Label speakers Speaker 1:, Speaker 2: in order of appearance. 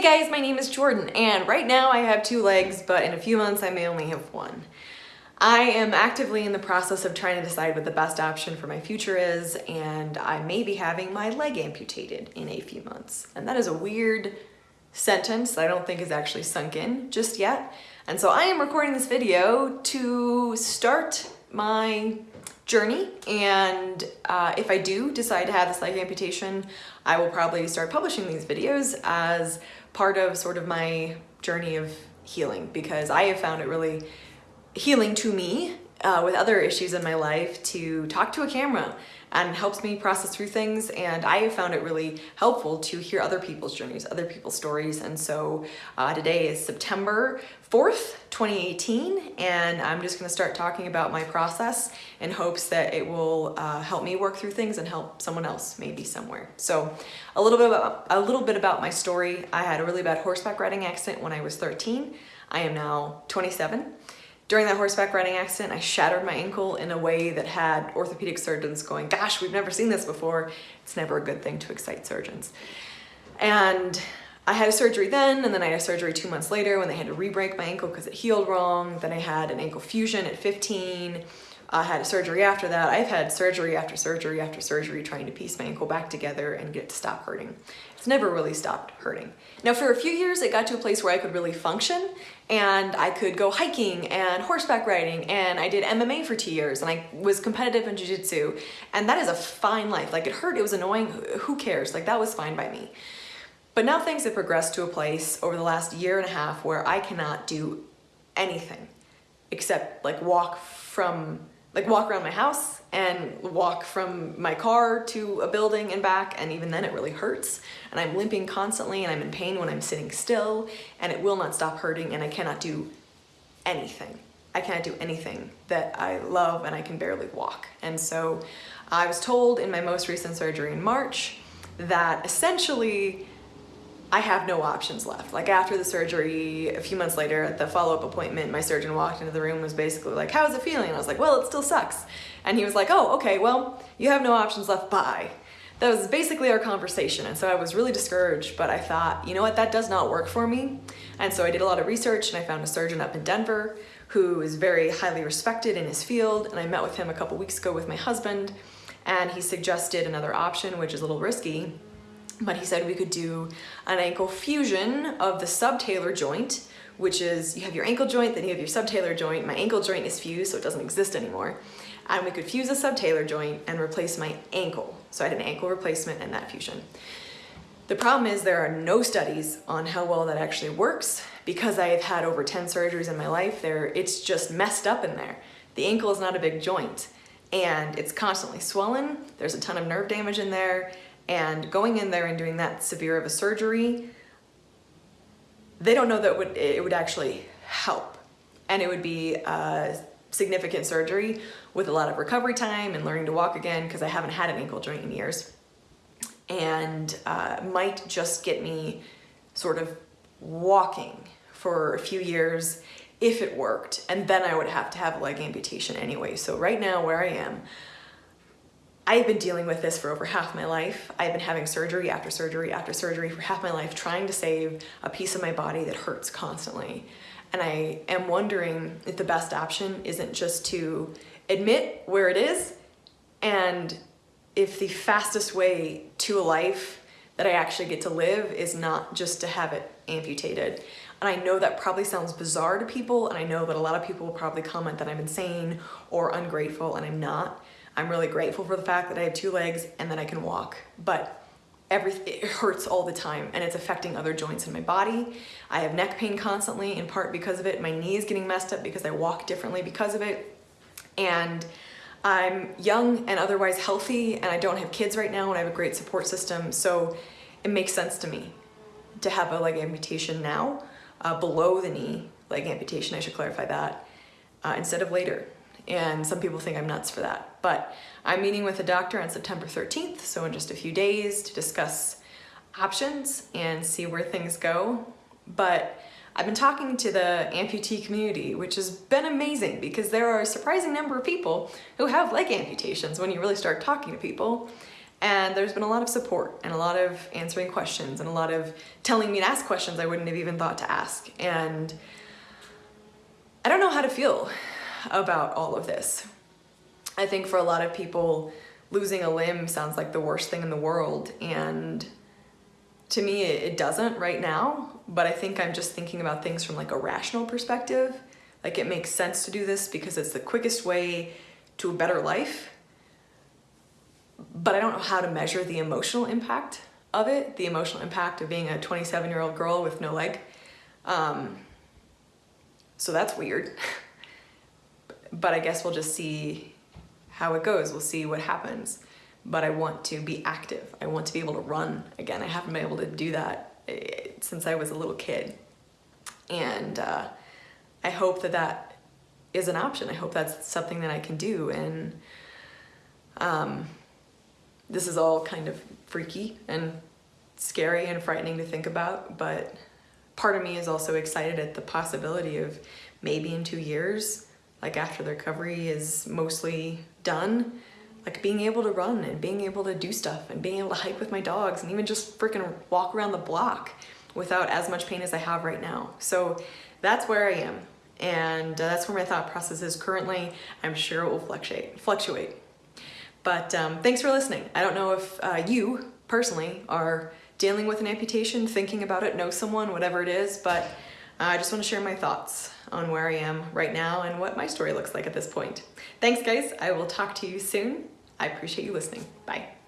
Speaker 1: Hey guys, my name is Jordan and right now I have two legs, but in a few months I may only have one. I am actively in the process of trying to decide what the best option for my future is and I may be having my leg amputated in a few months. And that is a weird sentence that I don't think is actually sunk in just yet. And so I am recording this video to start my journey and uh, if I do decide to have this leg amputation I will probably start publishing these videos as part of sort of my journey of healing because I have found it really healing to me uh, with other issues in my life to talk to a camera and helps me process through things and I found it really helpful to hear other people's journeys, other people's stories and so uh, today is September 4th, 2018 and I'm just gonna start talking about my process in hopes that it will uh, help me work through things and help someone else maybe somewhere. So a little bit about a little bit about my story. I had a really bad horseback riding accident when I was 13. I am now 27. During that horseback riding accident, I shattered my ankle in a way that had orthopedic surgeons going, gosh, we've never seen this before. It's never a good thing to excite surgeons. And I had a surgery then, and then I had a surgery two months later when they had to re-break my ankle because it healed wrong. Then I had an ankle fusion at 15. I had surgery after that. I've had surgery after surgery after surgery trying to piece my ankle back together and get it to stop hurting. It's never really stopped hurting. Now for a few years it got to a place where I could really function and I could go hiking and horseback riding and I did MMA for two years and I was competitive in jiu-jitsu and that is a fine life. Like it hurt, it was annoying, who cares? Like that was fine by me. But now things have progressed to a place over the last year and a half where I cannot do anything except like walk from like walk around my house and walk from my car to a building and back and even then it really hurts and I'm limping constantly and I'm in pain when I'm sitting still and it will not stop hurting and I cannot do anything. I cannot do anything that I love and I can barely walk. And so I was told in my most recent surgery in March that essentially I have no options left. Like after the surgery, a few months later at the follow-up appointment, my surgeon walked into the room was basically like, how's it feeling? And I was like, well, it still sucks. And he was like, oh, okay, well, you have no options left, bye. That was basically our conversation. And so I was really discouraged, but I thought, you know what, that does not work for me. And so I did a lot of research and I found a surgeon up in Denver who is very highly respected in his field. And I met with him a couple weeks ago with my husband and he suggested another option, which is a little risky, but he said we could do an ankle fusion of the subtalar joint, which is you have your ankle joint, then you have your subtalar joint. My ankle joint is fused, so it doesn't exist anymore. And we could fuse a subtalar joint and replace my ankle. So I had an ankle replacement and that fusion. The problem is there are no studies on how well that actually works because I have had over 10 surgeries in my life there. It's just messed up in there. The ankle is not a big joint and it's constantly swollen. There's a ton of nerve damage in there and going in there and doing that severe of a surgery, they don't know that it would, it would actually help. And it would be a significant surgery with a lot of recovery time and learning to walk again because I haven't had an ankle joint in years. And uh, might just get me sort of walking for a few years if it worked. And then I would have to have a leg amputation anyway. So right now where I am, I've been dealing with this for over half my life. I've been having surgery after surgery after surgery for half my life, trying to save a piece of my body that hurts constantly. And I am wondering if the best option isn't just to admit where it is and if the fastest way to a life that I actually get to live is not just to have it amputated. And I know that probably sounds bizarre to people and I know that a lot of people will probably comment that I'm insane or ungrateful and I'm not. I'm really grateful for the fact that I have two legs and that I can walk, but everything it hurts all the time and it's affecting other joints in my body. I have neck pain constantly in part because of it. My knee is getting messed up because I walk differently because of it. And I'm young and otherwise healthy and I don't have kids right now and I have a great support system. So it makes sense to me to have a leg amputation now, uh, below the knee leg amputation, I should clarify that, uh, instead of later and some people think I'm nuts for that. But I'm meeting with a doctor on September 13th, so in just a few days to discuss options and see where things go. But I've been talking to the amputee community, which has been amazing because there are a surprising number of people who have leg amputations when you really start talking to people. And there's been a lot of support and a lot of answering questions and a lot of telling me to ask questions I wouldn't have even thought to ask. And I don't know how to feel about all of this. I think for a lot of people, losing a limb sounds like the worst thing in the world. And to me, it doesn't right now, but I think I'm just thinking about things from like a rational perspective. Like it makes sense to do this because it's the quickest way to a better life but I don't know how to measure the emotional impact of it, the emotional impact of being a 27 year old girl with no leg. Um, so that's weird. but I guess we'll just see how it goes. We'll see what happens. But I want to be active. I want to be able to run again. I haven't been able to do that eh, since I was a little kid. And uh, I hope that that is an option. I hope that's something that I can do. And um, this is all kind of freaky and scary and frightening to think about, but part of me is also excited at the possibility of maybe in two years, like after the recovery is mostly done, like being able to run and being able to do stuff and being able to hike with my dogs and even just freaking walk around the block without as much pain as I have right now. So that's where I am. And uh, that's where my thought process is currently. I'm sure it will fluctuate. fluctuate. But um, thanks for listening. I don't know if uh, you personally are dealing with an amputation, thinking about it, know someone, whatever it is, but Uh, I just want to share my thoughts on where I am right now and what my story looks like at this point. Thanks guys, I will talk to you soon. I appreciate you listening. Bye.